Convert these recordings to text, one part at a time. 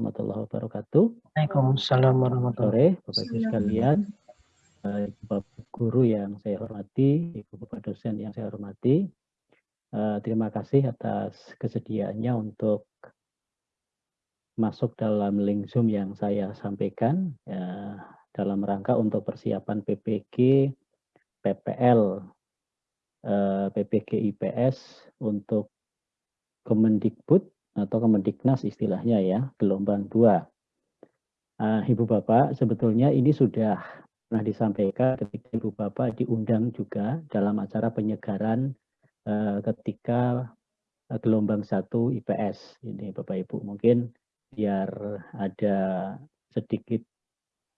warahmatullahi wabarakatuh. Waalaikumsalam warahmatullahi wabarakatuh. Sore, Bapak Ibu sekalian, Ibu Bapak guru yang saya hormati, Ibu Bapak dosen yang saya hormati. Eh, terima kasih atas kesediaannya untuk masuk dalam link Zoom yang saya sampaikan ya, dalam rangka untuk persiapan PPG PPL eh, PPG IPS untuk Kemendikbud atau Kemendiknas istilahnya ya, gelombang 2. Uh, Ibu Bapak, sebetulnya ini sudah pernah disampaikan ketika Ibu Bapak diundang juga dalam acara penyegaran uh, ketika uh, gelombang 1 IPS. Ini Bapak Ibu, mungkin biar ada sedikit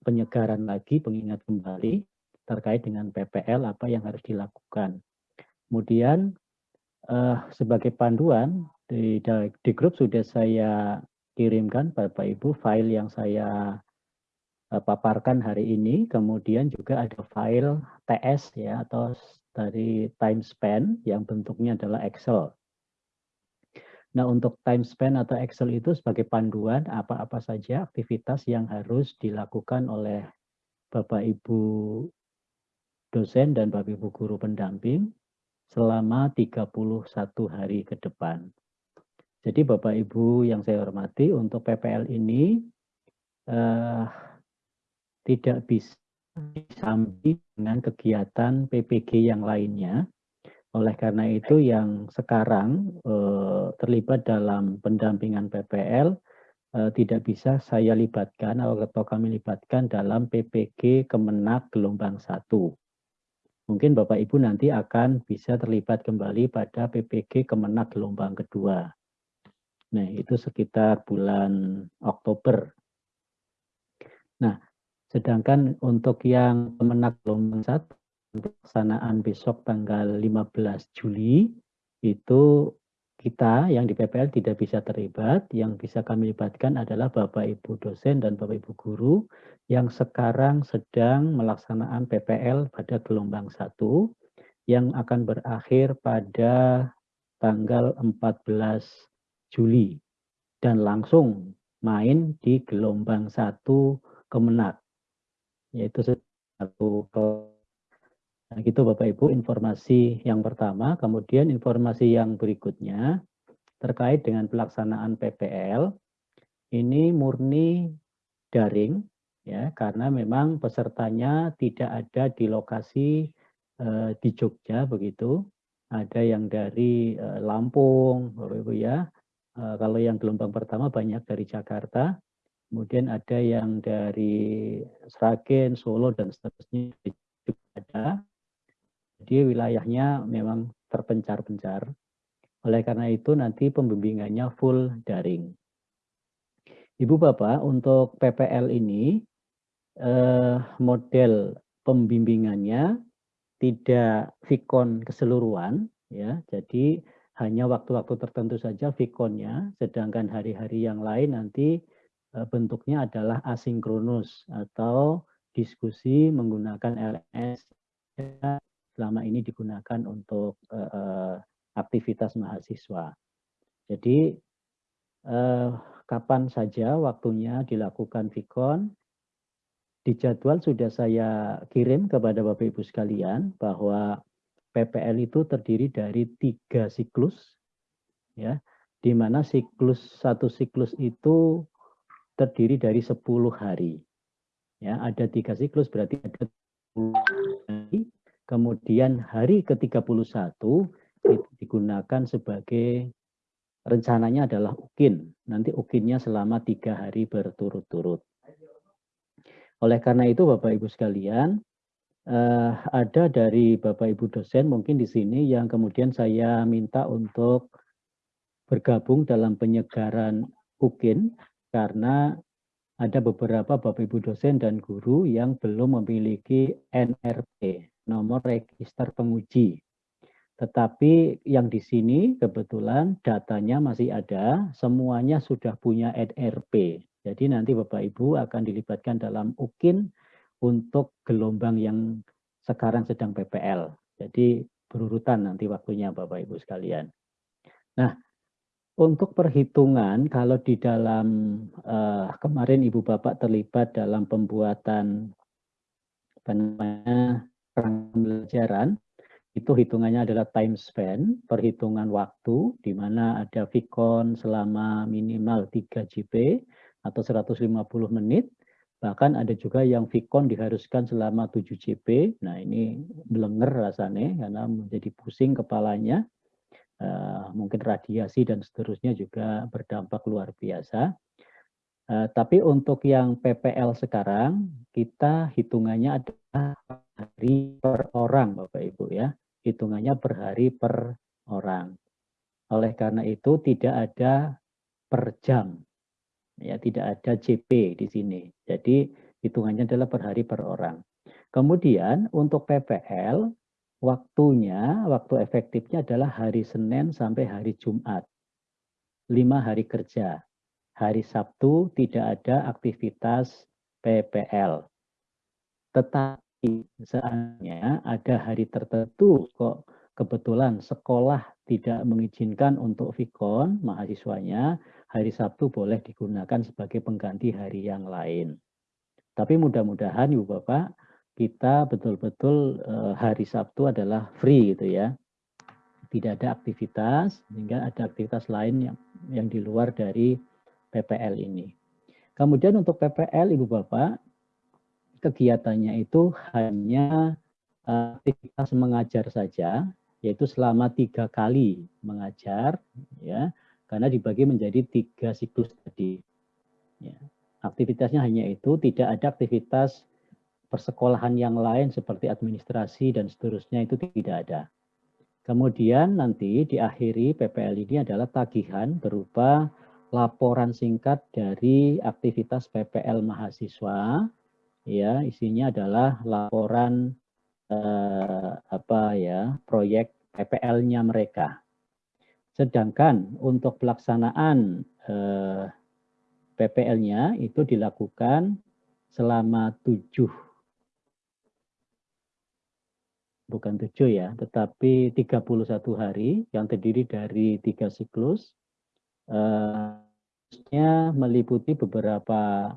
penyegaran lagi, pengingat kembali terkait dengan PPL apa yang harus dilakukan. Kemudian uh, sebagai panduan di, di grup sudah saya kirimkan Bapak Ibu file yang saya uh, paparkan hari ini. Kemudian juga ada file TS ya atau dari time span yang bentuknya adalah Excel. Nah, untuk time span atau Excel itu sebagai panduan apa-apa saja aktivitas yang harus dilakukan oleh Bapak Ibu dosen dan Bapak Ibu guru pendamping selama 31 hari ke depan. Jadi Bapak Ibu yang saya hormati untuk PPL ini eh, tidak bisa disambi dengan kegiatan PPG yang lainnya. Oleh karena itu yang sekarang eh, terlibat dalam pendampingan PPL eh, tidak bisa saya libatkan atau kami libatkan dalam PPG Kemenak gelombang 1 mungkin Bapak Ibu nanti akan bisa terlibat kembali pada PPG Kemenak gelombang kedua. Nah, itu sekitar bulan Oktober. Nah, sedangkan untuk yang Kemenak gelombang satu pelaksanaan besok tanggal 15 Juli itu kita yang di PPL tidak bisa terlibat, yang bisa kami libatkan adalah Bapak Ibu dosen dan Bapak Ibu guru yang sekarang sedang melaksanakan PPL pada gelombang 1 yang akan berakhir pada tanggal 14 Juli dan langsung main di gelombang 1 Kemenak yaitu satu Nah, gitu Bapak Ibu informasi yang pertama, kemudian informasi yang berikutnya terkait dengan pelaksanaan PPL ini murni daring ya karena memang pesertanya tidak ada di lokasi eh, di Jogja begitu. Ada yang dari eh, Lampung, Bapak Ibu ya. Eh, kalau yang gelombang pertama banyak dari Jakarta, kemudian ada yang dari Sragen, Solo dan seterusnya juga ada jadi wilayahnya memang terpencar-pencar. Oleh karena itu nanti pembimbingannya full daring. Ibu Bapak untuk PPL ini eh, model pembimbingannya tidak vikon keseluruhan ya. Jadi hanya waktu-waktu tertentu saja vikonnya, sedangkan hari-hari yang lain nanti eh, bentuknya adalah asinkronus atau diskusi menggunakan LS selama ini digunakan untuk uh, aktivitas mahasiswa. Jadi kapan saja waktunya dilakukan Vikon, di jadwal sudah saya kirim kepada Bapak Ibu sekalian bahwa PPL itu terdiri dari tiga siklus, ya, di mana siklus satu siklus itu terdiri dari 10 hari. Ya, ada tiga siklus berarti ada 10 hari Kemudian hari ke-31 itu digunakan sebagai rencananya adalah ukin. Nanti ukinnya selama tiga hari berturut-turut. Oleh karena itu Bapak Ibu sekalian, eh, ada dari Bapak Ibu dosen mungkin di sini yang kemudian saya minta untuk bergabung dalam penyegaran ukin karena ada beberapa Bapak Ibu dosen dan guru yang belum memiliki NRP nomor register penguji. Tetapi yang di sini kebetulan datanya masih ada, semuanya sudah punya NRP. Jadi nanti Bapak Ibu akan dilibatkan dalam UKIN untuk gelombang yang sekarang sedang PPL. Jadi berurutan nanti waktunya Bapak Ibu sekalian. Nah, Untuk perhitungan, kalau di dalam uh, kemarin Ibu Bapak terlibat dalam pembuatan apa namanya pembelajaran, itu hitungannya adalah time spend, perhitungan waktu, di mana ada Vicon selama minimal 3 JP atau 150 menit, bahkan ada juga yang Vicon diharuskan selama 7 JP. Nah ini belenger rasanya karena menjadi pusing kepalanya uh, mungkin radiasi dan seterusnya juga berdampak luar biasa. Uh, tapi untuk yang PPL sekarang, kita hitungannya adalah hari per orang, Bapak Ibu ya. Hitungannya per hari per orang. Oleh karena itu tidak ada per jam. Ya, tidak ada JP di sini. Jadi hitungannya adalah per hari per orang. Kemudian untuk PPL Waktunya, waktu efektifnya adalah hari Senin sampai hari Jumat. Lima hari kerja. Hari Sabtu tidak ada aktivitas PPL. Tetapi seandainya ada hari tertentu kok kebetulan sekolah tidak mengizinkan untuk Vikon mahasiswanya, hari Sabtu boleh digunakan sebagai pengganti hari yang lain. Tapi mudah-mudahan Ibu Bapak kita betul-betul uh, hari Sabtu adalah free gitu ya. Tidak ada aktivitas, sehingga ada aktivitas lain yang yang di luar dari PPL ini. Kemudian untuk PPL Ibu Bapak, kegiatannya itu hanya uh, aktivitas mengajar saja, yaitu selama tiga kali mengajar, ya, karena dibagi menjadi tiga siklus tadi. Ya. Aktivitasnya hanya itu, tidak ada aktivitas persekolahan yang lain seperti administrasi dan seterusnya itu tidak ada. Kemudian nanti diakhiri PPL ini adalah tagihan berupa laporan singkat dari aktivitas PPL mahasiswa. Ya, isinya adalah laporan eh, apa ya, proyek PPL-nya mereka. Sedangkan untuk pelaksanaan eh, PPL-nya itu dilakukan selama tujuh bukan tujuh ya, tetapi 31 hari yang terdiri dari tiga siklus. Uh, meliputi beberapa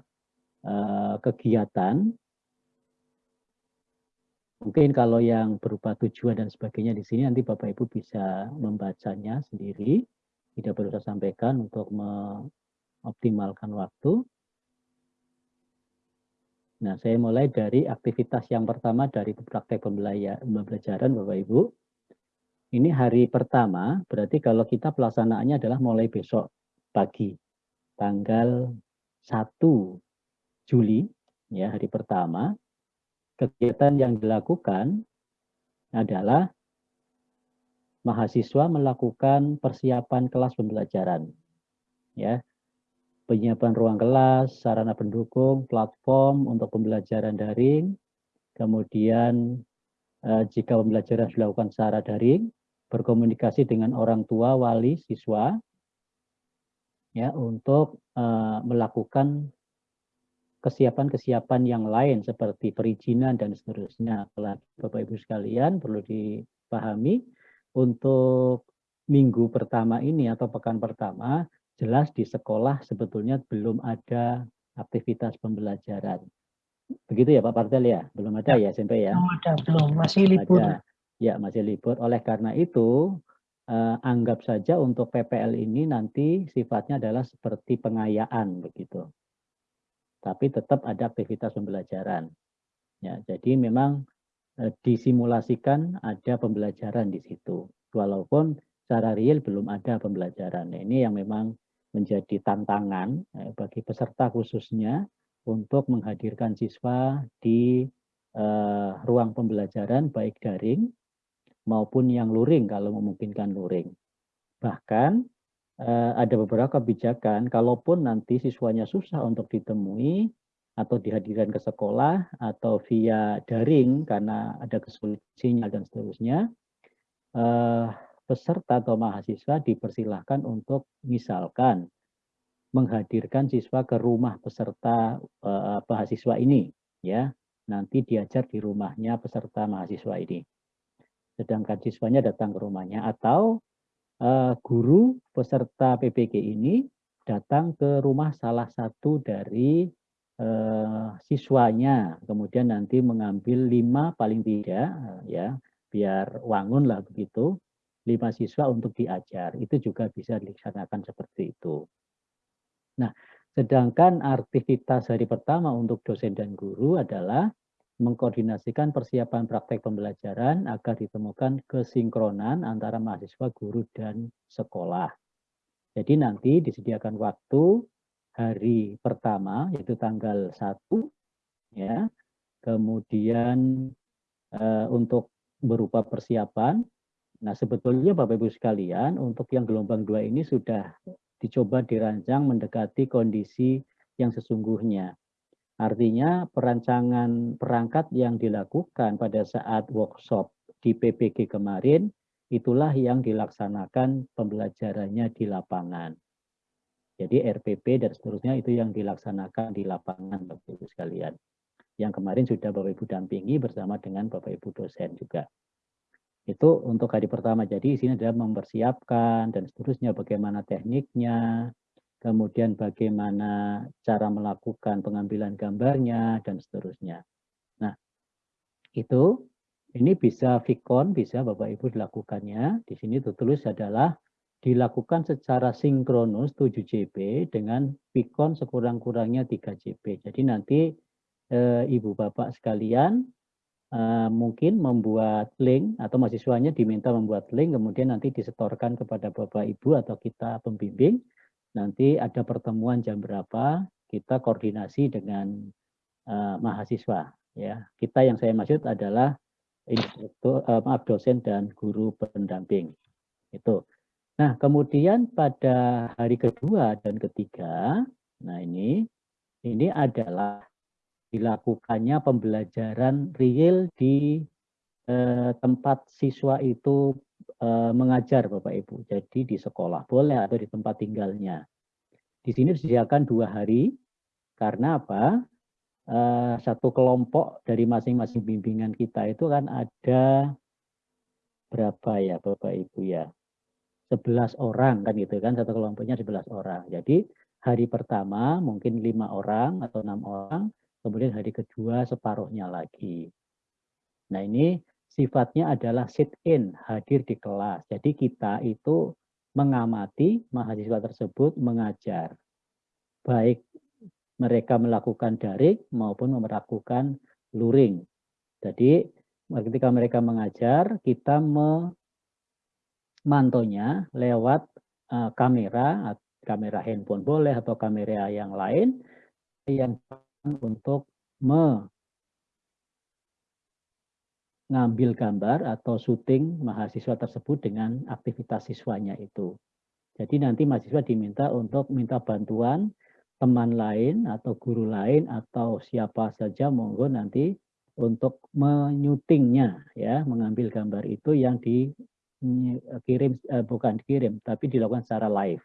uh, kegiatan. Mungkin kalau yang berupa tujuan dan sebagainya di sini nanti Bapak Ibu bisa membacanya sendiri. Tidak perlu saya sampaikan untuk mengoptimalkan waktu. Nah, saya mulai dari aktivitas yang pertama dari praktek pembelajaran Bapak Ibu. Ini hari pertama, berarti kalau kita pelaksanaannya adalah mulai besok pagi, tanggal 1 Juli, ya hari pertama. Kegiatan yang dilakukan adalah mahasiswa melakukan persiapan kelas pembelajaran. Ya, penyiapan ruang kelas, sarana pendukung, platform untuk pembelajaran daring, kemudian eh, jika pembelajaran dilakukan secara daring, berkomunikasi dengan orang tua, wali, siswa, ya untuk eh, melakukan kesiapan-kesiapan yang lain seperti perizinan dan seterusnya. Bapak Ibu sekalian perlu dipahami untuk minggu pertama ini atau pekan pertama jelas di sekolah sebetulnya belum ada aktivitas pembelajaran. Begitu ya Pak Partel ya? Belum ada ya, ya SMP ya? Belum ada, belum. Masih libur. Ada. Ya, masih libur. Oleh karena itu, eh, anggap saja untuk PPL ini nanti sifatnya adalah seperti pengayaan begitu. Tapi tetap ada aktivitas pembelajaran. Ya, jadi memang eh, disimulasikan ada pembelajaran di situ. Walaupun secara real belum ada pembelajaran. Nah, ini yang memang menjadi tantangan eh, bagi peserta khususnya untuk menghadirkan siswa di uh, ruang pembelajaran baik daring maupun yang luring kalau memungkinkan luring. Bahkan ada beberapa kebijakan. Kalaupun nanti siswanya susah untuk ditemui atau dihadirkan ke sekolah atau via daring karena ada kesulitan sinyal dan seterusnya, uh, peserta atau mahasiswa dipersilahkan untuk misalkan menghadirkan siswa ke rumah peserta uh, mahasiswa ini ya. Nanti diajar di rumahnya peserta mahasiswa ini. Sedangkan siswanya datang ke rumahnya atau guru peserta PPG ini datang ke rumah salah satu dari uh, siswanya, kemudian nanti mengambil lima paling tidak, uh, ya biar wangun lah begitu, lima siswa untuk diajar. Itu juga bisa dilaksanakan seperti itu. Nah, sedangkan aktivitas hari pertama untuk dosen dan guru adalah mengkoordinasikan persiapan praktek pembelajaran agar ditemukan kesinkronan antara mahasiswa, guru, dan sekolah. Jadi nanti disediakan waktu hari pertama, yaitu tanggal 1, ya. kemudian uh, untuk berupa persiapan. Nah sebetulnya Bapak Ibu sekalian, untuk yang gelombang dua ini sudah dicoba dirancang mendekati kondisi yang sesungguhnya. Artinya perancangan perangkat yang dilakukan pada saat workshop di PPG kemarin, itulah yang dilaksanakan pembelajarannya di lapangan. Jadi RPP dan seterusnya itu yang dilaksanakan di lapangan Bapak Ibu sekalian. Yang kemarin sudah Bapak Ibu dampingi bersama dengan Bapak Ibu dosen juga. Itu untuk hari pertama. Jadi sini adalah mempersiapkan dan seterusnya bagaimana tekniknya, kemudian bagaimana cara melakukan pengambilan gambarnya, dan seterusnya. Nah, itu ini bisa Vicon, bisa Bapak Ibu dilakukannya. Di sini tulis adalah dilakukan secara sinkronus 7 JB dengan Vicon sekurang-kurangnya 3 JB. Jadi nanti e, Ibu Bapak sekalian e, mungkin membuat link atau mahasiswanya diminta membuat link, kemudian nanti disetorkan kepada Bapak Ibu atau kita pembimbing nanti ada pertemuan jam berapa kita koordinasi dengan uh, mahasiswa ya. Kita yang saya maksud adalah instruktur uh, maaf dosen dan guru pendamping itu. Nah kemudian pada hari kedua dan ketiga nah ini ini adalah dilakukannya pembelajaran real di eh, tempat siswa itu Eh, mengajar Bapak Ibu. Jadi di sekolah boleh atau di tempat tinggalnya. Di sini disediakan dua hari karena apa? Uh, satu kelompok dari masing-masing bimbingan kita itu kan ada berapa ya Bapak Ibu ya? 11 orang kan gitu kan satu kelompoknya 11 orang. Jadi hari pertama mungkin lima orang atau enam orang, kemudian hari kedua separuhnya lagi. Nah ini sifatnya adalah sit in, hadir di kelas. Jadi kita itu mengamati mahasiswa tersebut mengajar. Baik mereka melakukan daring maupun melakukan luring. Jadi ketika mereka mengajar, kita memantaunya lewat uh, kamera, kamera handphone boleh atau kamera yang lain yang untuk ngambil gambar atau syuting mahasiswa tersebut dengan aktivitas siswanya itu. Jadi nanti mahasiswa diminta untuk minta bantuan teman lain atau guru lain atau siapa saja monggo nanti untuk menyutingnya ya mengambil gambar itu yang dikirim eh, bukan dikirim tapi dilakukan secara live.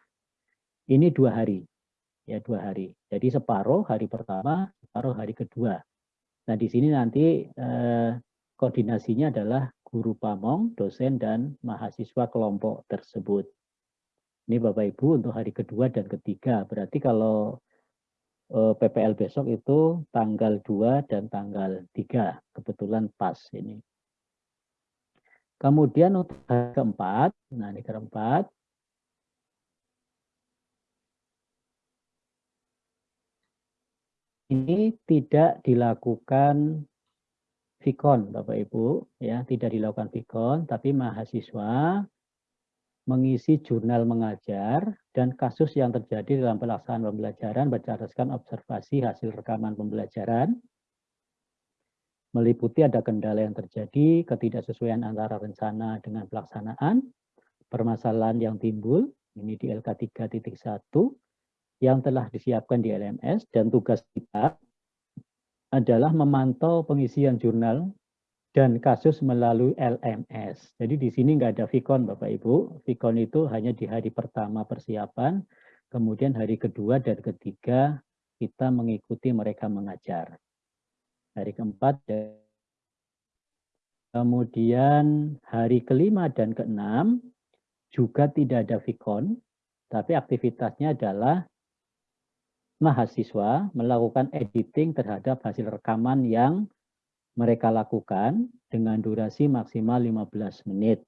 Ini dua hari ya dua hari. Jadi separuh hari pertama separuh hari kedua. Nah di sini nanti eh, koordinasinya adalah guru pamong, dosen, dan mahasiswa kelompok tersebut. Ini Bapak Ibu untuk hari kedua dan ketiga. Berarti kalau eh, PPL besok itu tanggal 2 dan tanggal 3. Kebetulan pas ini. Kemudian untuk hari keempat, nah ini keempat, ini tidak dilakukan Vikon Bapak Ibu ya. Tidak dilakukan Vikon tapi mahasiswa mengisi jurnal mengajar dan kasus yang terjadi dalam pelaksanaan pembelajaran berdasarkan observasi hasil rekaman pembelajaran. Meliputi ada kendala yang terjadi, ketidaksesuaian antara rencana dengan pelaksanaan, permasalahan yang timbul, ini di LK 3.1, yang telah disiapkan di LMS, dan tugas kita adalah memantau pengisian jurnal dan kasus melalui LMS. Jadi di sini nggak ada Vicon Bapak Ibu. Vicon itu hanya di hari pertama persiapan, kemudian hari kedua dan ketiga kita mengikuti mereka mengajar. Hari keempat, kemudian hari kelima dan keenam juga tidak ada vikon, tapi aktivitasnya adalah mahasiswa melakukan editing terhadap hasil rekaman yang mereka lakukan dengan durasi maksimal 15 menit.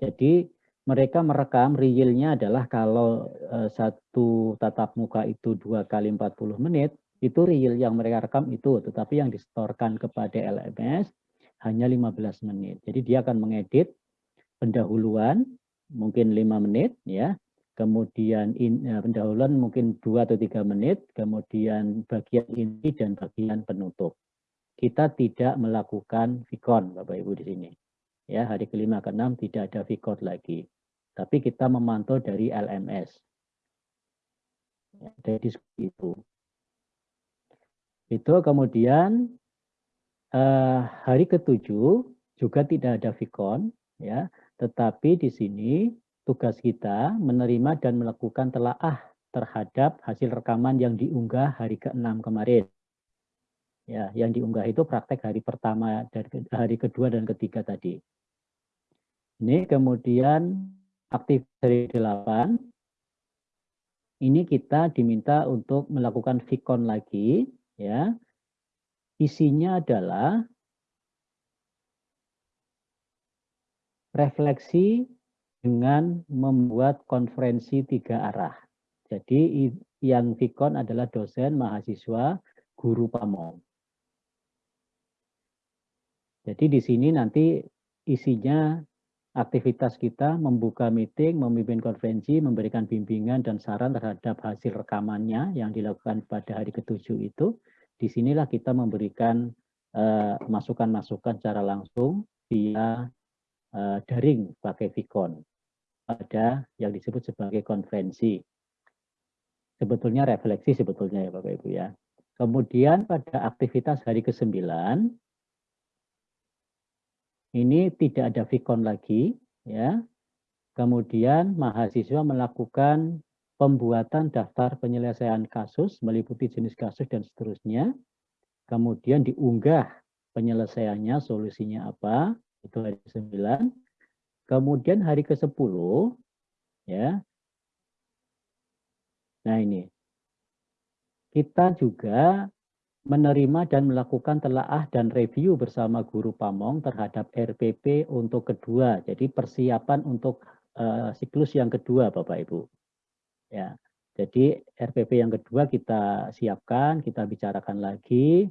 Jadi mereka merekam realnya adalah kalau uh, satu tatap muka itu dua kali 40 menit, itu real yang mereka rekam itu, tetapi yang distorkan kepada LMS hanya 15 menit. Jadi dia akan mengedit pendahuluan mungkin lima menit ya kemudian in, uh, pendahuluan mungkin dua atau tiga menit kemudian bagian inti dan bagian penutup. Kita tidak melakukan vikon bapak ibu di sini. Ya hari kelima ke enam tidak ada vikon lagi. Tapi kita memantau dari LMS ya, dari itu. Itu kemudian uh, hari ketujuh juga tidak ada vikon ya. Tetapi di sini tugas kita menerima dan melakukan telaah terhadap hasil rekaman yang diunggah hari ke-6 kemarin. Ya, yang diunggah itu praktek hari pertama dan hari kedua dan ketiga tadi. Ini kemudian aktif dari 8. Ini kita diminta untuk melakukan vikon lagi ya. Isinya adalah refleksi dengan membuat konferensi tiga arah. Jadi yang Vikon adalah dosen, mahasiswa, guru pamong. Jadi di sini nanti isinya aktivitas kita membuka meeting, memimpin konferensi, memberikan bimbingan dan saran terhadap hasil rekamannya yang dilakukan pada hari ketujuh itu. Di sinilah kita memberikan eh, masukan-masukan uh, secara langsung via uh, daring pakai Vicon pada yang disebut sebagai konferensi. Sebetulnya refleksi sebetulnya ya Bapak Ibu ya. Kemudian pada aktivitas hari ke-9 ini tidak ada Vicon lagi ya. Kemudian mahasiswa melakukan pembuatan daftar penyelesaian kasus meliputi jenis kasus dan seterusnya. Kemudian diunggah penyelesaiannya, solusinya apa, itu hari ke-9. Kemudian hari ke-10 ya. Nah, ini. Kita juga menerima dan melakukan telaah dan review bersama guru Pamong terhadap RPP untuk kedua. Jadi persiapan untuk uh, siklus yang kedua Bapak Ibu. Ya. Jadi RPP yang kedua kita siapkan, kita bicarakan lagi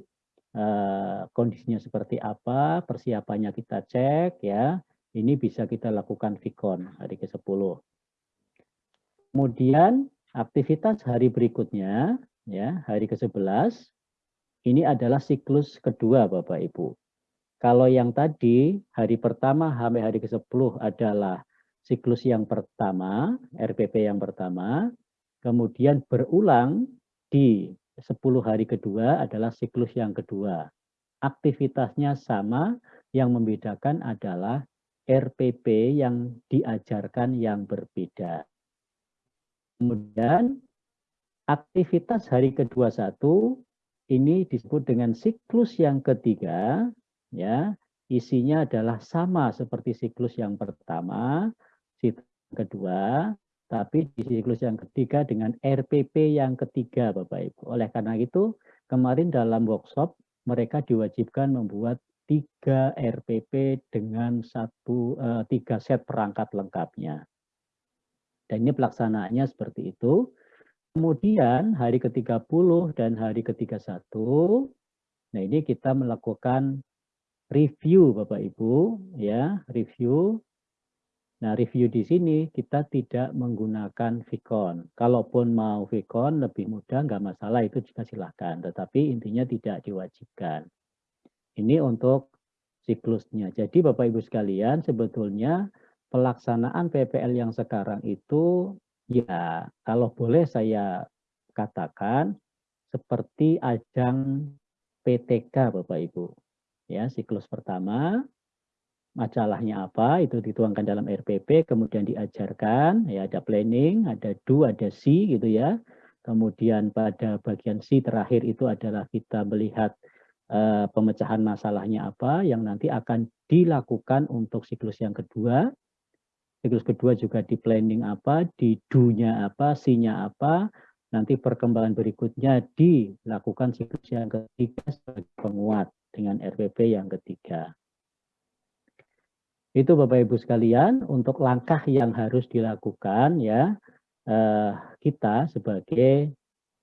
Eh, kondisinya seperti apa, persiapannya kita cek ya. Ini bisa kita lakukan Vicon hari ke-10. Kemudian aktivitas hari berikutnya ya, hari ke-11 ini adalah siklus kedua Bapak Ibu. Kalau yang tadi hari pertama sampai hari ke-10 adalah siklus yang pertama, RPP yang pertama, kemudian berulang di 10 hari kedua adalah siklus yang kedua. Aktivitasnya sama, yang membedakan adalah RPP yang diajarkan yang berbeda. Kemudian aktivitas hari kedua satu ini disebut dengan siklus yang ketiga, ya isinya adalah sama seperti siklus yang pertama, siklus kedua, tapi di siklus yang ketiga dengan RPP yang ketiga Bapak Ibu. Oleh karena itu kemarin dalam workshop mereka diwajibkan membuat tiga RPP dengan satu uh, tiga set perangkat lengkapnya. Dan ini pelaksanaannya seperti itu. Kemudian hari ke-30 dan hari ke-31, nah ini kita melakukan review Bapak Ibu, ya review Nah, review di sini kita tidak menggunakan Vicon. Kalaupun mau Vicon lebih mudah, nggak masalah, itu juga silahkan. Tetapi intinya tidak diwajibkan. Ini untuk siklusnya. Jadi Bapak Ibu sekalian, sebetulnya pelaksanaan PPL yang sekarang itu, ya kalau boleh saya katakan, seperti ajang PTK Bapak Ibu. Ya, siklus pertama, masalahnya apa itu dituangkan dalam RPP kemudian diajarkan ya ada planning ada do ada see gitu ya kemudian pada bagian C terakhir itu adalah kita melihat uh, pemecahan masalahnya apa yang nanti akan dilakukan untuk siklus yang kedua siklus kedua juga di planning apa, di do-nya apa, C-nya apa, nanti perkembangan berikutnya dilakukan siklus yang ketiga sebagai penguat dengan RPP yang ketiga. Itu Bapak Ibu sekalian untuk langkah yang harus dilakukan ya eh, kita sebagai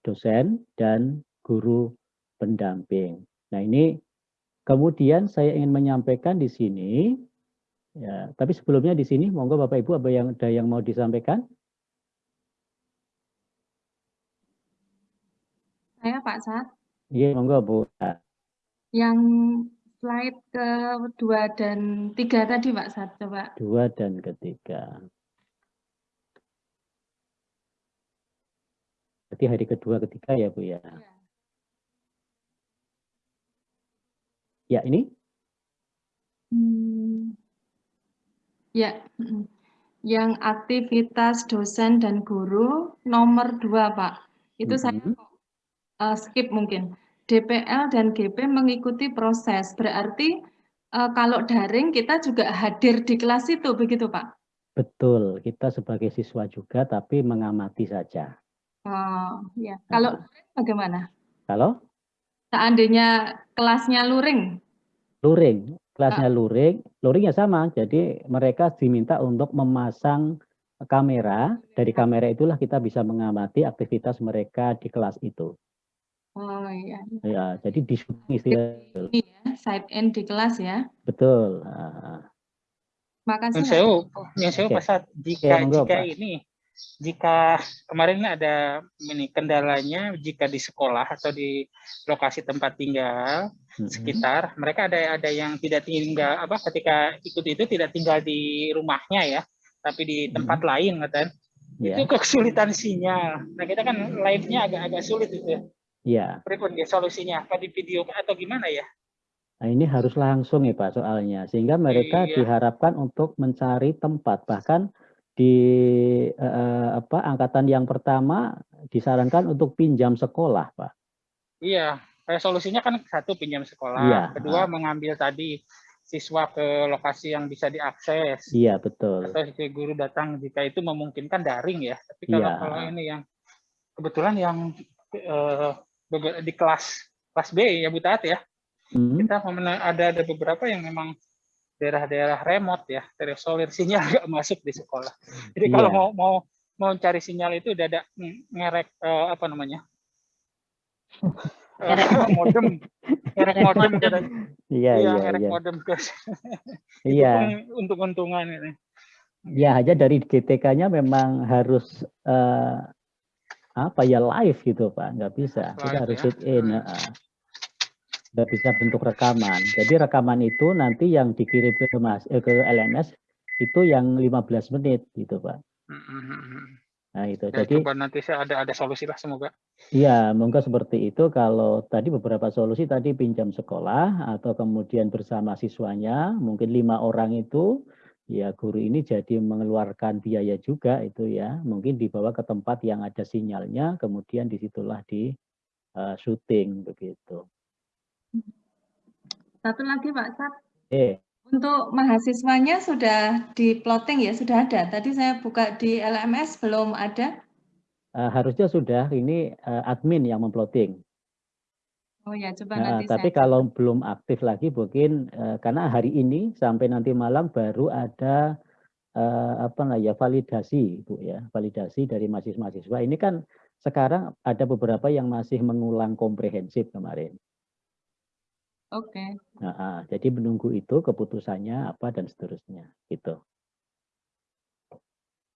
dosen dan guru pendamping. Nah ini kemudian saya ingin menyampaikan di sini, ya, tapi sebelumnya di sini, monggo Bapak Ibu apa yang ada yang mau disampaikan? Saya Pak Sat. Iya, monggo Bu. Yang slide ke dua dan tiga tadi Pak Sat, coba. Dua dan ketiga. Berarti hari kedua, ketiga ya Bu ya. ya. Ya, ini? Hmm, ya, yang aktivitas dosen dan guru nomor dua, Pak. Itu -hmm. saya uh, skip mungkin. DPL dan GP mengikuti proses, berarti uh, kalau daring kita juga hadir di kelas itu, begitu Pak? Betul, kita sebagai siswa juga, tapi mengamati saja. Oh, ya. Kalau nah. bagaimana? Kalau? Seandainya kelasnya luring. Luring, kelasnya ah. luring, luringnya sama. Jadi mereka diminta untuk memasang kamera. Dari kamera itulah kita bisa mengamati aktivitas mereka di kelas itu. Oh iya. Ya, jadi di istilah. Ya, side end di kelas ya. Betul. Makasih. Yang saya, yang saya pasal jika ya, jika ini jika kemarin ada ini kendalanya jika di sekolah atau di lokasi tempat tinggal hmm. sekitar mereka ada ada yang tidak tinggal apa ketika ikut itu tidak tinggal di rumahnya ya tapi di tempat hmm. lain kan yeah. itu kesulitan sinyal nah kita kan live-nya agak-agak sulit itu ya yeah. berikutnya solusinya apa di video atau gimana ya Nah, ini harus langsung ya Pak soalnya sehingga mereka iya. diharapkan untuk mencari tempat bahkan di eh, apa angkatan yang pertama disarankan untuk pinjam sekolah, Pak. Iya, kayak solusinya kan satu pinjam sekolah, iya. kedua mengambil tadi siswa ke lokasi yang bisa diakses. Iya, betul. Atau si guru datang jika itu memungkinkan daring ya. Tapi kalau iya. kalau ini yang kebetulan yang eh, di kelas kelas B ya Bu Tat ya. Hmm. Kita ada ada beberapa yang memang daerah-daerah remote ya, terisolir sinyal nggak masuk di sekolah. Jadi yeah. kalau mau mau mau cari sinyal itu udah ada ngerek uh, apa namanya? Ngerek uh, modem, ngerek modem kan. Iya, iya, ngerek iya. modem guys. Iya. Untung-untungan ini. Ya, aja dari GTK-nya memang harus uh, apa ya live gitu Pak, nggak bisa. Kita harus ya. sit in. Uh, sudah bisa bentuk rekaman. Jadi rekaman itu nanti yang dikirim ke mas eh, ke LMS itu yang 15 menit gitu pak. Nah itu. Ya, Jadi coba nanti saya ada ada solusi lah semoga. Iya, monggo seperti itu. Kalau tadi beberapa solusi tadi pinjam sekolah atau kemudian bersama siswanya, mungkin lima orang itu ya guru ini jadi mengeluarkan biaya juga itu ya. Mungkin dibawa ke tempat yang ada sinyalnya, kemudian di situlah di uh, syuting begitu. Satu lagi Pak Sat. Eh. Untuk mahasiswanya sudah di plotting ya, sudah ada. Tadi saya buka di LMS belum ada. Uh, harusnya sudah, ini uh, admin yang memploting. Oh ya, coba nah, nanti Tapi saya... kalau belum aktif lagi mungkin uh, karena hari ini sampai nanti malam baru ada uh, apa nah ya validasi Bu ya, validasi dari mahasiswa-mahasiswa. Ini kan sekarang ada beberapa yang masih mengulang komprehensif kemarin. Oke. Nah, jadi menunggu itu keputusannya apa dan seterusnya gitu.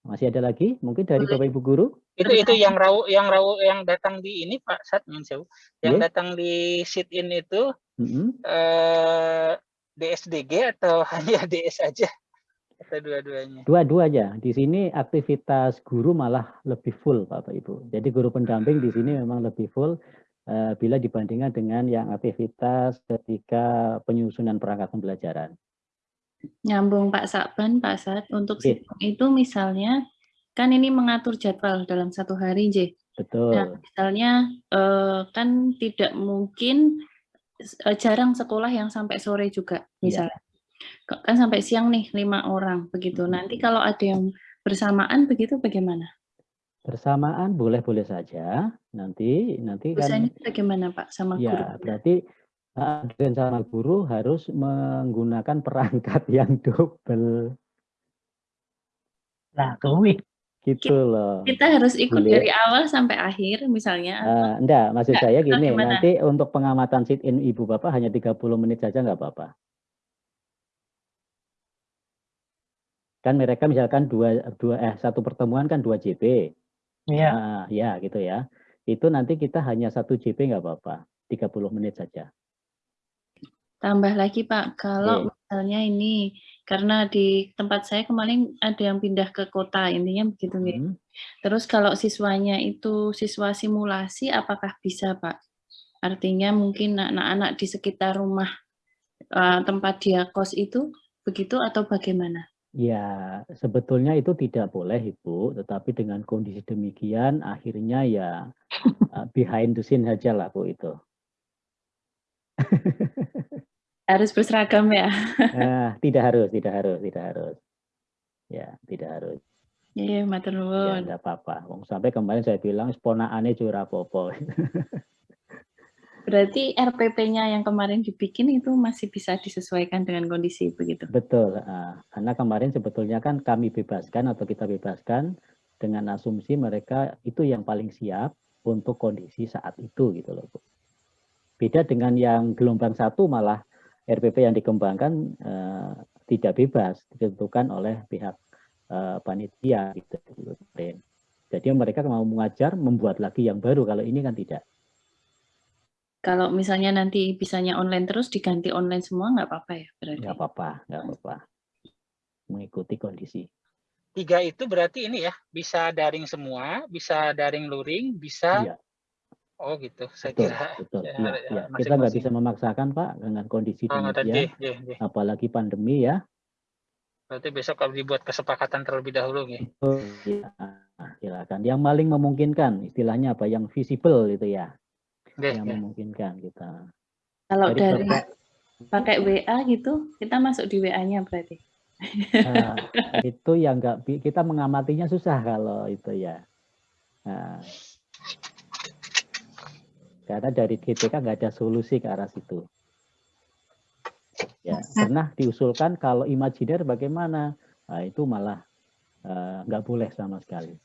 Masih ada lagi mungkin dari Bapak Ibu guru? Itu itu yang rau yang rau yang datang di ini Pak Sat Yang yeah. datang di sit in itu mm -hmm. eh, DSDG atau hanya DS aja? Atau dua-duanya? Dua-dua aja. Di sini aktivitas guru malah lebih full Bapak Ibu. Jadi guru pendamping di sini memang lebih full bila dibandingkan dengan yang aktivitas ketika penyusunan perangkat pembelajaran. Nyambung Pak Sakban, Pak Sat, untuk okay. itu misalnya, kan ini mengatur jadwal dalam satu hari, J. Betul. Nah, misalnya eh, kan tidak mungkin eh, jarang sekolah yang sampai sore juga, iya. misalnya. Ya. Kan sampai siang nih lima orang begitu. Nanti kalau ada yang bersamaan begitu bagaimana? Bersamaan boleh-boleh saja. Nanti nanti kan bagaimana Pak sama ya, guru? berarti dan sama guru harus menggunakan perangkat yang double. Nah, kuwi gitu loh. Kita harus ikut Boleh. dari awal sampai akhir misalnya. Uh, enggak, maksud enggak, saya gini, nanti untuk pengamatan sit in Ibu Bapak hanya 30 menit saja enggak apa-apa. Kan mereka misalkan dua, dua eh satu pertemuan kan dua JP. Iya. Uh, ya gitu ya. Itu nanti kita hanya satu JP enggak apa-apa, 30 menit saja. Tambah lagi Pak, kalau okay. misalnya ini karena di tempat saya kemarin ada yang pindah ke kota, intinya begitu nih. Hmm. Terus kalau siswanya itu siswa simulasi, apakah bisa Pak? Artinya mungkin anak-anak di sekitar rumah uh, tempat dia kos itu begitu atau bagaimana? Ya, sebetulnya itu tidak boleh Ibu, tetapi dengan kondisi demikian akhirnya ya uh, behind the scene aja lah Bu itu. Harus berseragam ya? Nah, tidak harus, tidak harus, tidak harus. Ya, tidak harus. Iya, matur Ya, enggak apa-apa. Sampai kemarin saya bilang ponakane curah popo. Berarti RPP-nya yang kemarin dibikin itu masih bisa disesuaikan dengan kondisi begitu? Betul. Uh, karena kemarin sebetulnya kan kami bebaskan atau kita bebaskan dengan asumsi mereka itu yang paling siap untuk kondisi saat itu gitu loh Bu. Beda dengan yang gelombang satu malah RPP yang dikembangkan uh, tidak bebas ditentukan oleh pihak uh, panitia gitu. Jadi mereka mau mengajar membuat lagi yang baru kalau ini kan tidak. Kalau misalnya nanti bisanya online terus diganti online semua nggak apa-apa ya berarti? Nggak apa-apa, nggak apa-apa. Mengikuti kondisi. Tiga itu berarti ini ya bisa daring semua, bisa daring luring, bisa iya. Oh gitu, saya betul, kira. Betul, ya, ya, ya. Kita nggak bisa memaksakan Pak dengan kondisi oh, demikian, ya, ya. apalagi pandemi ya. Berarti besok kalau dibuat kesepakatan terlebih dahulu ya. Oh, ya, silakan. Yang paling memungkinkan, istilahnya apa? Yang visible itu ya. Ya, yang ya. memungkinkan kita. Kalau dari, dari pakai WA gitu, kita masuk di WA-nya berarti. Nah, itu yang nggak kita mengamatinya susah kalau itu ya. Nah, karena dari GPK nggak ada solusi ke arah situ. Ya, pernah diusulkan kalau imajiner bagaimana? Nah, itu malah uh, nggak boleh sama sekali.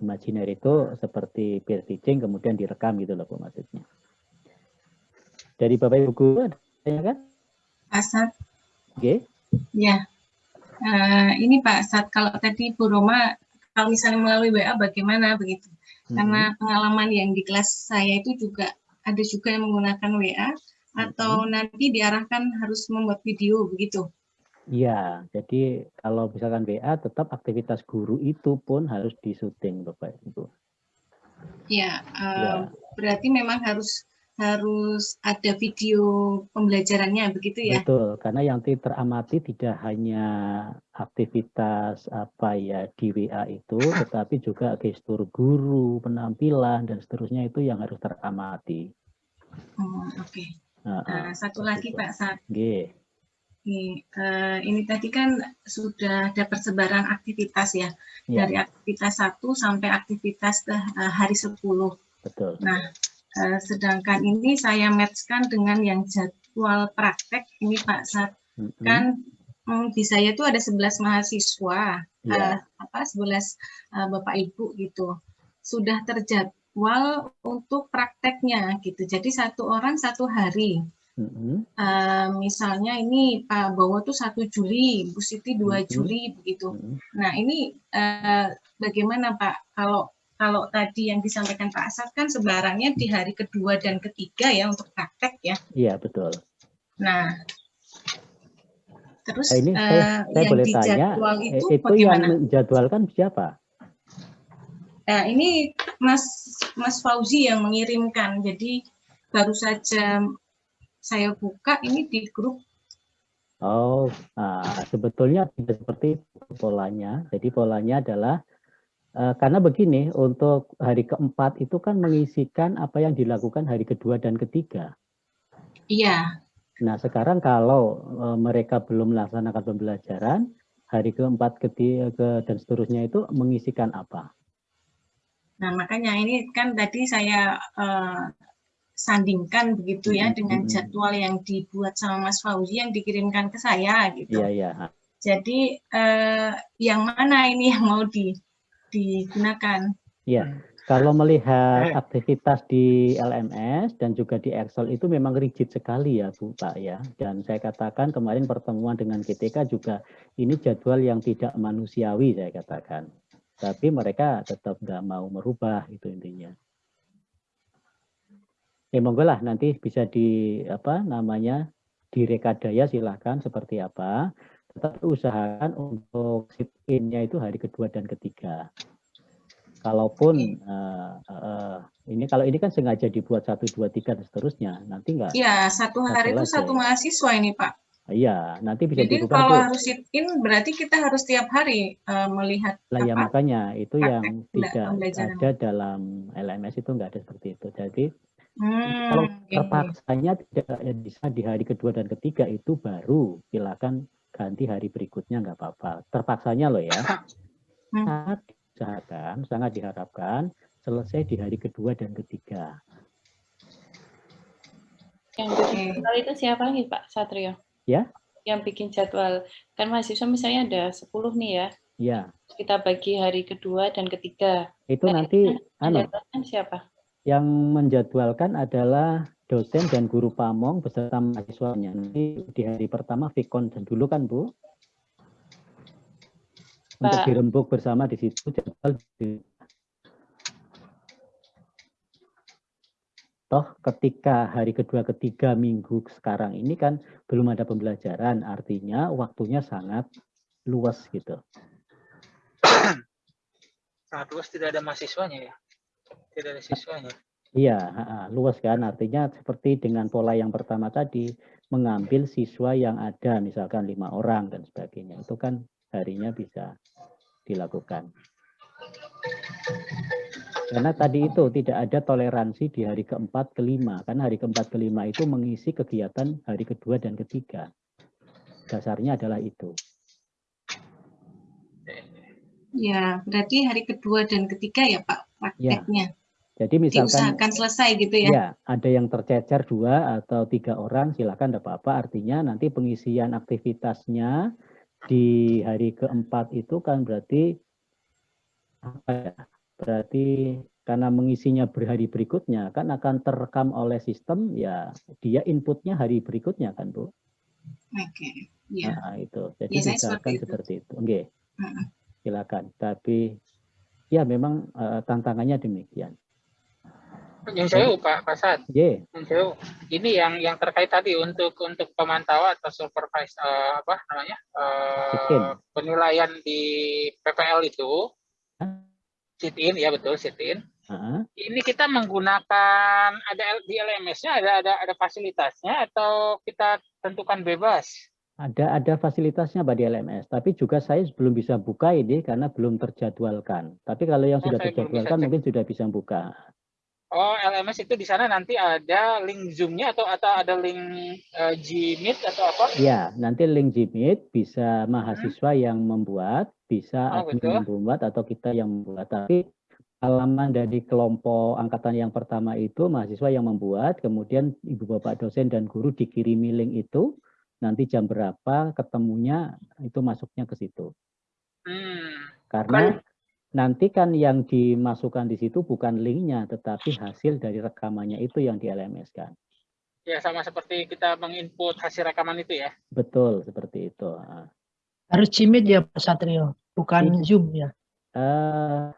Imajiner itu seperti peer teaching kemudian direkam gitu loh maksudnya. Dari Bapak Ibu Guru ada kan? Pak Sat. Oke. Okay. Ya. Uh, ini Pak Sat, kalau tadi Bu Roma, kalau misalnya melalui WA bagaimana begitu? Karena pengalaman yang di kelas saya itu juga ada juga yang menggunakan WA atau hmm. nanti diarahkan harus membuat video begitu. Iya, jadi kalau misalkan WA tetap aktivitas guru itu pun harus disuting Bapak Ibu. Ya, uh, ya, berarti memang harus harus ada video pembelajarannya begitu ya? Betul, karena yang teramati tidak hanya aktivitas apa ya di WA itu, tetapi juga gestur guru, penampilan dan seterusnya itu yang harus teramati. Oh, Oke. Okay. Nah, uh, satu lagi Pak Sat. G. Ini, uh, ini tadi kan sudah ada persebaran aktivitas ya, ya. dari aktivitas satu sampai aktivitas uh, hari 10. Betul. Nah, Uh, sedangkan ini saya matchkan dengan yang jadwal praktek ini Pak Sat. Mm-hmm. Kan um, di saya itu ada 11 mahasiswa, yeah. uh, apa 11 uh, Bapak Ibu gitu. Sudah terjadwal untuk prakteknya gitu. Jadi satu orang satu hari. Uh, misalnya ini Pak Bowo tuh 1 Juli, Bu Siti 2 mm-hmm. Juli begitu. Mm-hmm. Nah ini uh, bagaimana Pak kalau kalau tadi yang disampaikan Pak Asad kan sebarannya di hari kedua dan ketiga ya untuk praktek ya. Iya betul. Nah, terus nah, ini saya, uh, saya yang boleh tanya, itu, itu bagaimana? yang menjadwalkan siapa? Nah, ini Mas Mas Fauzi yang mengirimkan. Jadi baru saja saya buka ini di grup. Oh, nah, sebetulnya tidak seperti polanya. Jadi polanya adalah Uh, karena begini, untuk hari keempat itu kan mengisikan apa yang dilakukan hari kedua dan ketiga. Iya, Nah, sekarang kalau e, mereka belum melaksanakan pembelajaran, hari keempat, ketiga, dan seterusnya itu mengisikan apa? Nah, makanya ini kan tadi saya uh, sandingkan begitu ya dengan jadwal yang dibuat sama Mas Fauzi yang dikirimkan ke saya gitu. Iya, iya. Jadi uh, yang mana ini yang mau di, digunakan? Iya. Kalau melihat aktivitas di LMS dan juga di Excel itu memang rigid sekali ya Bu Pak ya. Dan saya katakan kemarin pertemuan dengan GTK juga ini jadwal yang tidak manusiawi saya katakan. Tapi mereka tetap nggak mau merubah itu intinya. Ya monggo lah nanti bisa di apa namanya direkadaya silahkan seperti apa. Tetapi usahakan untuk sit in-nya itu hari kedua dan ketiga kalaupun uh, uh, ini kalau ini kan sengaja dibuat satu dua tiga dan seterusnya nanti enggak Iya satu hari itu satu mahasiswa ini pak Iya, nanti bisa Jadi kalau tuh. harus sit in berarti kita harus tiap hari uh, melihat. Lah ya makanya itu yang tidak ada dalam LMS itu enggak ada seperti itu. Jadi hmm, kalau terpaksanya tidak bisa di hari kedua dan ketiga itu baru silakan ganti hari berikutnya nggak apa-apa. Terpaksanya loh ya. Hmm diusahakan, sangat diharapkan selesai di hari kedua dan ketiga. Yang bikin jadwal itu siapa lagi Pak Satrio? Ya. Yang bikin jadwal, kan mahasiswa misalnya ada 10 nih ya. Ya. Kita bagi hari kedua dan ketiga. Itu nah, nanti anu, siapa? Yang menjadwalkan adalah dosen dan guru pamong beserta mahasiswanya. Nanti di hari pertama Vikon dan dulu kan Bu? untuk dirembuk bersama di situ jadwal toh ketika hari kedua ketiga minggu sekarang ini kan belum ada pembelajaran artinya waktunya sangat luas gitu sangat luas tidak ada mahasiswanya ya tidak ada siswanya iya luas kan artinya seperti dengan pola yang pertama tadi mengambil siswa yang ada misalkan lima orang dan sebagainya itu kan harinya bisa dilakukan. Karena tadi itu tidak ada toleransi di hari keempat, kelima. Karena hari keempat, kelima itu mengisi kegiatan hari kedua dan ketiga. Dasarnya adalah itu. Ya, berarti hari kedua dan ketiga ya Pak prakteknya. Ya. Jadi misalkan diusahakan selesai gitu ya. Ya, ada yang tercecer dua atau tiga orang, silakan tidak apa-apa. Artinya nanti pengisian aktivitasnya di hari keempat itu kan berarti apa ya? Berarti karena mengisinya berhari berikutnya kan akan terekam oleh sistem ya dia inputnya hari berikutnya kan Bu. Oke. Okay. Ya. Nah, itu. Jadi ya, misalkan seperti, seperti itu. Oke. Okay. Uh -uh. Silakan. Tapi ya memang uh, tantangannya demikian. Yang saya Pak Pasat. Yeah. Yang ini yang yang terkait tadi untuk untuk pemantauan atau supervise uh, apa namanya uh, penilaian di PPL itu sit in ya betul sit in. Uh -huh. Ini kita menggunakan ada di LMS-nya ada ada ada fasilitasnya atau kita tentukan bebas? Ada ada fasilitasnya Pak di LMS, tapi juga saya belum bisa buka ini karena belum terjadwalkan. Tapi kalau yang oh, sudah terjadwalkan mungkin sudah bisa buka. Oh, LMS itu di sana nanti ada link Zoom-nya atau atau ada link uh, Gmeet atau apa? Ya, nanti link Gmeet bisa mahasiswa hmm. yang membuat, bisa oh, admin yang membuat atau kita yang membuat. Tapi halaman dari kelompok angkatan yang pertama itu mahasiswa yang membuat, kemudian ibu bapak dosen dan guru dikirimi link itu, nanti jam berapa ketemunya itu masuknya ke situ. Hmm. Karena nanti kan yang dimasukkan di situ bukan linknya, tetapi hasil dari rekamannya itu yang di LMS kan. Ya, sama seperti kita menginput hasil rekaman itu ya? Betul, seperti itu. Harus Gmeet ya Pak Satrio, bukan Zoom ya? Uh,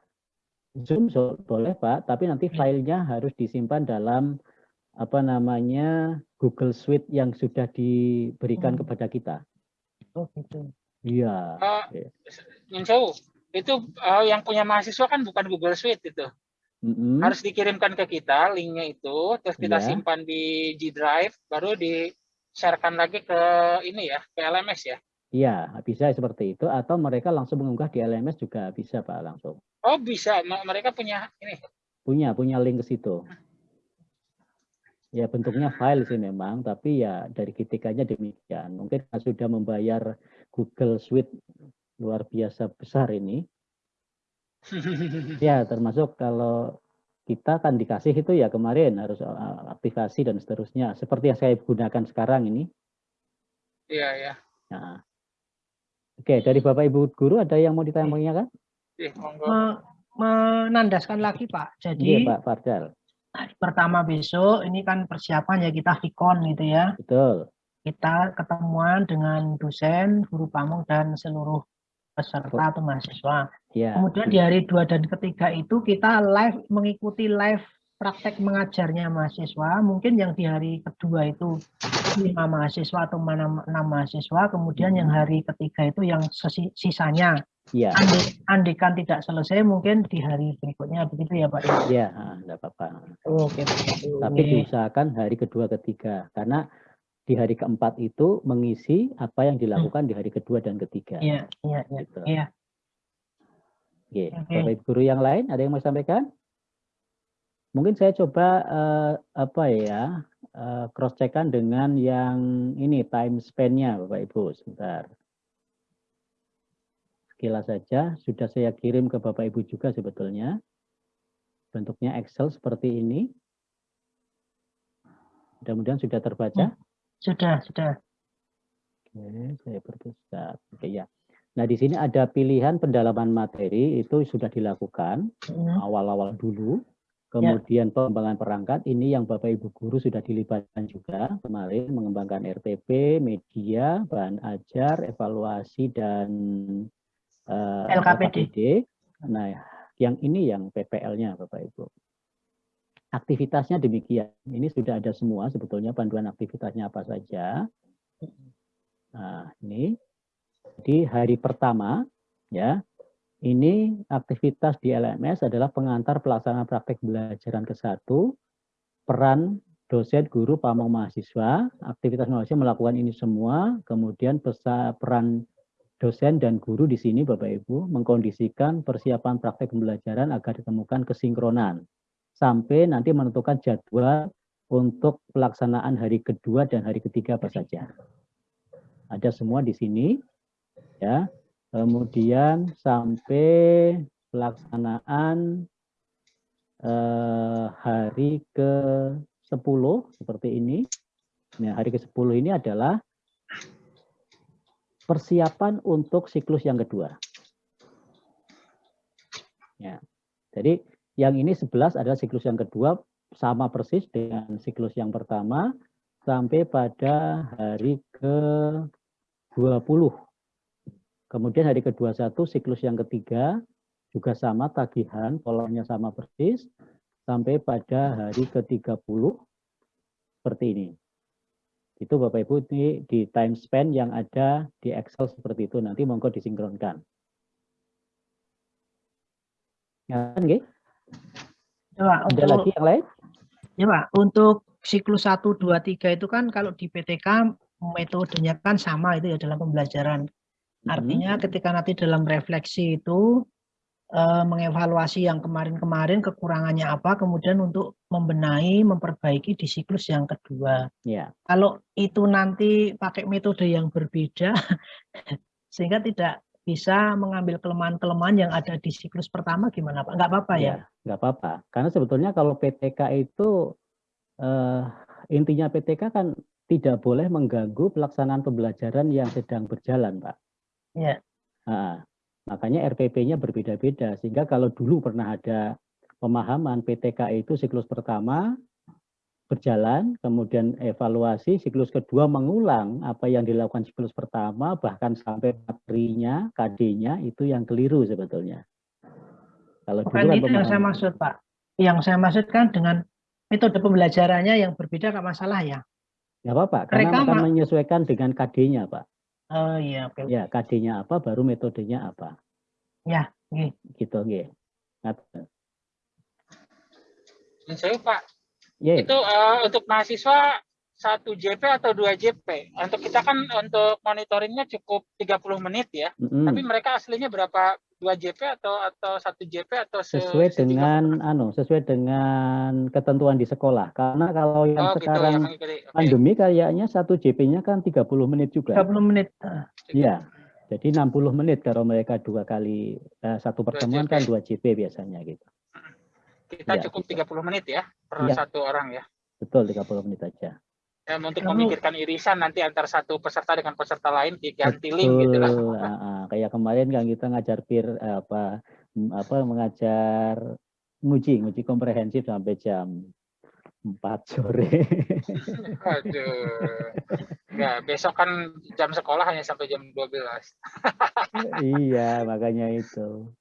Zoom so, boleh Pak, tapi nanti filenya harus disimpan dalam apa namanya Google Suite yang sudah diberikan hmm. kepada kita. Oh gitu. Iya. Uh, itu uh, yang punya mahasiswa kan bukan Google Suite itu. Mm-hmm. Harus dikirimkan ke kita linknya itu, terus kita yeah. simpan di G Drive, baru di sharekan lagi ke ini ya, ke LMS ya. Iya, bisa seperti itu atau mereka langsung mengunggah di LMS juga bisa Pak langsung. Oh, bisa. Mereka punya ini. Punya, punya link ke situ. Ya bentuknya file sih memang, tapi ya dari KTK-nya demikian. Mungkin sudah membayar Google Suite luar biasa besar ini. ya termasuk kalau kita kan dikasih itu ya kemarin harus eh, aktivasi dan seterusnya. Seperti yang saya gunakan sekarang ini. Iya, iya. Nah. Oke, dari Bapak Ibu Guru ada yang mau ditanyakan? Iya, menandaskan lagi Pak. Jadi iya, Pak Fardal hari pertama besok ini kan persiapan ya kita vikon gitu ya. Betul. Kita ketemuan dengan dosen, guru pamong dan seluruh peserta atau mahasiswa. Ya. Kemudian di hari dua dan ketiga itu kita live mengikuti live praktek mengajarnya mahasiswa, mungkin yang di hari kedua itu lima mahasiswa atau enam, enam mahasiswa, kemudian yang hari ketiga itu yang sisanya. Ya. Andi, andikan tidak selesai, mungkin di hari berikutnya begitu ya Pak? Iya, tidak apa-apa. Oke. Tapi diusahakan hari kedua ketiga, karena di hari keempat itu mengisi apa yang dilakukan hmm. di hari kedua dan ketiga. Iya, iya, iya. Gitu. Iya. Oke, okay. Bapak Guru yang lain ada yang mau sampaikan? Mungkin saya coba uh, apa ya uh, eh, cross checkan dengan yang ini time span-nya Bapak Ibu sebentar. Sekilas saja sudah saya kirim ke Bapak Ibu juga sebetulnya. Bentuknya Excel seperti ini. Mudah-mudahan sudah terbaca. Hmm, sudah, sudah. Oke, saya perbesar. Oke ya. Nah, di sini ada pilihan pendalaman materi itu sudah dilakukan hmm. awal-awal hmm. dulu. Ya. Kemudian ya. pengembangan perangkat ini yang Bapak Ibu guru sudah dilibatkan juga kemarin mengembangkan RTP, media, bahan ajar, evaluasi dan uh, eh, LKPD. LKPD. Nah, yang ini yang PPL-nya Bapak Ibu. Aktivitasnya demikian. Ini sudah ada semua sebetulnya panduan aktivitasnya apa saja. Nah, ini di hari pertama ya ini aktivitas di LMS adalah pengantar pelaksanaan praktek belajaran ke satu, peran dosen, guru, pamong mahasiswa, aktivitas mahasiswa melakukan ini semua, kemudian pesa, peran dosen dan guru di sini Bapak Ibu mengkondisikan persiapan praktek pembelajaran agar ditemukan kesinkronan sampai nanti menentukan jadwal untuk pelaksanaan hari kedua dan hari ketiga apa saja. Ada semua di sini ya kemudian sampai pelaksanaan eh, hari ke-10 seperti ini. Nah, hari ke-10 ini adalah persiapan untuk siklus yang kedua. Ya. Jadi yang ini 11 adalah siklus yang kedua sama persis dengan siklus yang pertama sampai pada hari ke-20 Kemudian hari ke-21 siklus yang ketiga juga sama tagihan, polanya sama persis sampai pada hari ke-30 seperti ini. Itu Bapak Ibu di, di time span yang ada di Excel seperti itu nanti monggo disinkronkan. Ya, kan, Ya, Ada untuk, lagi yang lain? Ya Pak, untuk siklus 1, 2, 3 itu kan kalau di PTK metodenya kan sama itu ya dalam pembelajaran. Artinya ketika nanti dalam refleksi itu uh, mengevaluasi yang kemarin-kemarin kekurangannya apa, kemudian untuk membenahi, memperbaiki di siklus yang kedua. Ya. Kalau itu nanti pakai metode yang berbeda, sehingga tidak bisa mengambil kelemahan-kelemahan yang ada di siklus pertama gimana Pak? Enggak apa-apa ya? ya? Enggak apa-apa. Karena sebetulnya kalau PTK itu uh, intinya PTK kan tidak boleh mengganggu pelaksanaan pembelajaran yang sedang berjalan, Pak. Ya. Nah, makanya RPP-nya berbeda-beda. Sehingga kalau dulu pernah ada pemahaman PTK itu siklus pertama berjalan, kemudian evaluasi, siklus kedua mengulang apa yang dilakukan siklus pertama, bahkan sampai materinya, KD-nya, itu yang keliru sebetulnya. Kalau Bukan dulu itu yang saya maksud, Pak. Yang saya maksudkan dengan metode pembelajarannya yang berbeda, nggak masalah ya? Nggak apa-apa, karena Mereka akan menyesuaikan dengan KD-nya, Pak. Oh iya, oke. Ya, KD-nya apa, baru metodenya apa. Ya, okay. gitu, nggih. Saya Pak, yeah. itu uh, untuk mahasiswa satu JP atau dua JP. Untuk kita kan untuk monitoringnya cukup 30 menit ya. Mm -hmm. Tapi mereka aslinya berapa dua JP atau atau satu JP atau sesuai dengan anu sesuai dengan ketentuan di sekolah karena kalau yang oh, sekarang gitu, ya, okay. pandemi kayaknya satu JP-nya kan 30 menit juga 30 menit iya jadi 60 menit kalau mereka dua kali eh, satu pertemuan kan dua JP biasanya gitu kita ya, cukup gitu. 30 menit ya per ya. satu orang ya betul 30 menit aja ya, untuk memikirkan irisan nanti antar satu peserta dengan peserta lain diganti Betul. link gitu lah. Uh, kayak kemarin kan kita ngajar peer apa apa mengajar nguji nguji komprehensif sampai jam 4 sore. Aduh. Ya, besok kan jam sekolah hanya sampai jam 12. iya, makanya itu.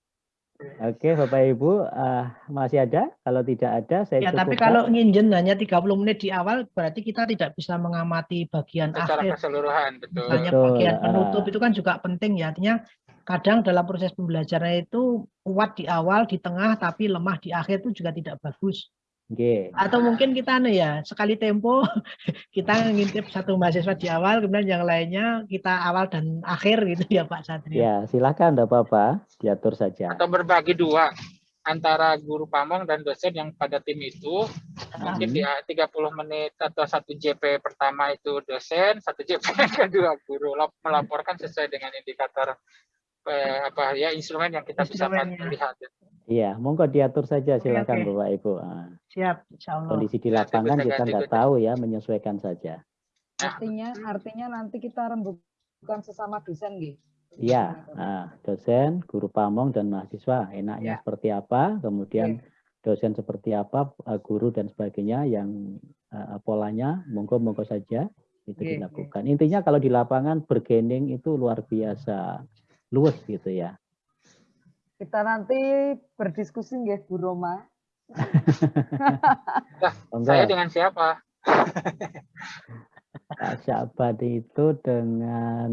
Oke, Bapak Ibu, uh, masih ada? Kalau tidak ada, saya Ya, tapi kalau nginjen hanya 30 menit di awal, berarti kita tidak bisa mengamati bagian Secara akhir. keseluruhan, betul. Misalnya betul, bagian penutup uh, itu kan juga penting ya. Artinya kadang dalam proses pembelajaran itu kuat di awal, di tengah, tapi lemah di akhir itu juga tidak bagus. Okay. Atau mungkin kita anu ya sekali tempo kita ngintip satu mahasiswa di awal, kemudian yang lainnya kita awal dan akhir gitu ya Pak Satrio. Ya silakan, tidak apa-apa, diatur saja. Atau berbagi dua antara guru pamong dan dosen yang pada tim itu mungkin di 30 menit atau satu JP pertama itu dosen, satu JP kedua guru melaporkan sesuai dengan indikator eh, apa ya instrumen yang kita bisa lihat. Iya, monggo diatur saja silakan oke, Bapak Ibu. Ah. Siap, insya Allah. Kondisi di lapangan kita nggak tahu ya, menyesuaikan saja. Artinya, artinya nanti kita rembukan sesama dosen, gitu. Iya, nah, dosen, guru pamong dan mahasiswa enaknya ya. seperti apa, kemudian ya. dosen seperti apa, eh, guru dan sebagainya yang uh, polanya monggo monggo saja itu ya, dilakukan. Ya. Intinya kalau di lapangan bergening itu luar biasa luwes gitu ya. Kita nanti berdiskusi nggih Bu Roma. nah, saya dengan siapa? Pak Syabat itu dengan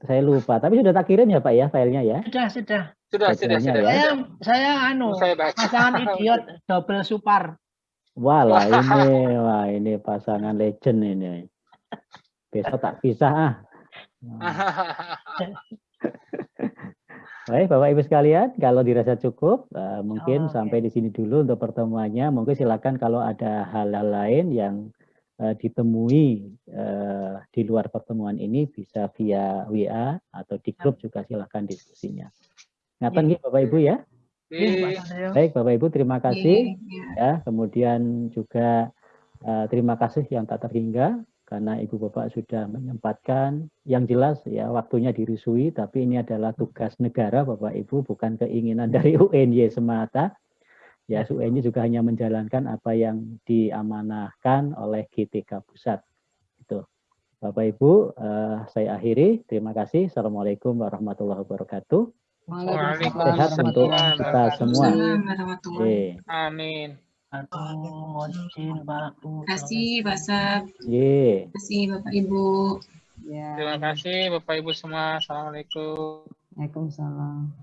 saya lupa, tapi sudah tak kirim ya Pak ya filenya ya? Sudah, sudah. Sudah, sudah, sudah. Ya? Saya, saya anu, saya pasangan idiot double super. Wah lah ini, wah ini pasangan legend ini. Besok tak pisah ah. Baik, Bapak Ibu sekalian, kalau dirasa cukup, uh, mungkin oh, sampai di sini dulu untuk pertemuannya. Mungkin silakan kalau ada hal-hal lain yang uh, ditemui uh, di luar pertemuan ini bisa via WA atau di grup juga silakan diskusinya. Ngapain ya. Bapak Ibu ya? Ya. Baik, Bapak Ibu terima kasih ya. Kemudian juga uh, terima kasih yang tak terhingga karena Ibu Bapak sudah menyempatkan yang jelas ya waktunya dirisui tapi ini adalah tugas negara Bapak Ibu bukan keinginan dari UNY semata. Ya UNY juga hanya menjalankan apa yang diamanahkan oleh GTK Pusat. Itu. Bapak Ibu eh, saya akhiri. Terima kasih. Assalamualaikum warahmatullahi wabarakatuh. Sehat untuk kita semua. Amin Kasih Pak Sab. Yeah. Terima kasih Bapak Ibu. Ya. Terima kasih Bapak Ibu semua. Assalamualaikum. Waalaikumsalam.